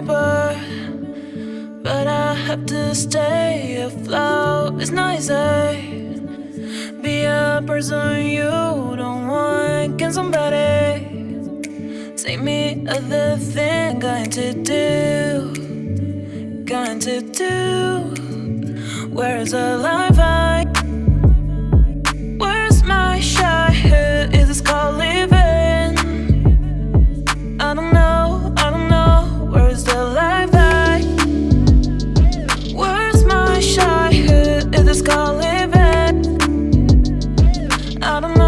paper But I have to stay. Afloat It's not Be a person you don't want. Can somebody Take me other thing? Going to do Going to do. Where is the life I I don't